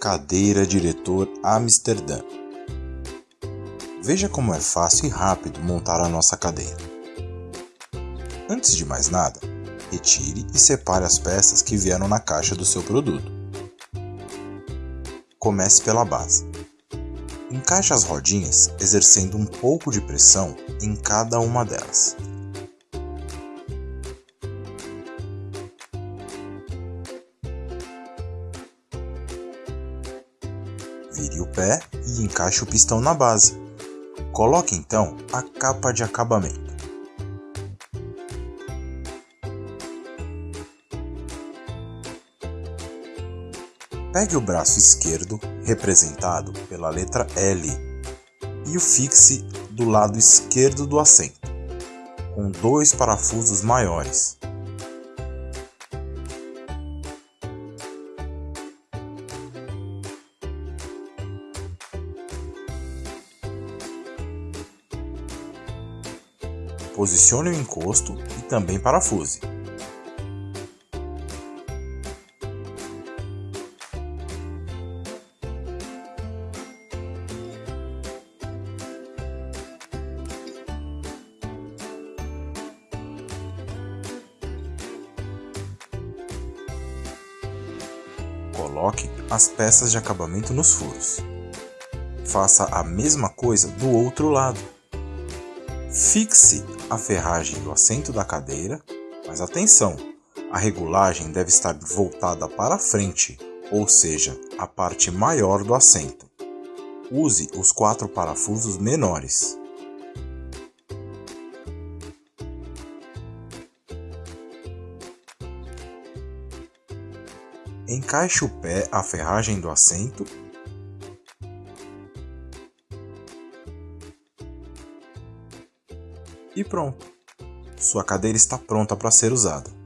Cadeira Diretor Amsterdã. Veja como é fácil e rápido montar a nossa cadeira. Antes de mais nada, retire e separe as peças que vieram na caixa do seu produto. Comece pela base. Encaixe as rodinhas exercendo um pouco de pressão em cada uma delas. Vire o pé e encaixe o pistão na base. Coloque então a capa de acabamento. Pegue o braço esquerdo, representado pela letra L, e o fixe do lado esquerdo do assento, com dois parafusos maiores. Posicione o encosto e também parafuse. Coloque as peças de acabamento nos furos. Faça a mesma coisa do outro lado. Fixe a ferragem do assento da cadeira, mas atenção, a regulagem deve estar voltada para frente, ou seja, a parte maior do assento. Use os quatro parafusos menores. Encaixe o pé à ferragem do assento e pronto. Sua cadeira está pronta para ser usada.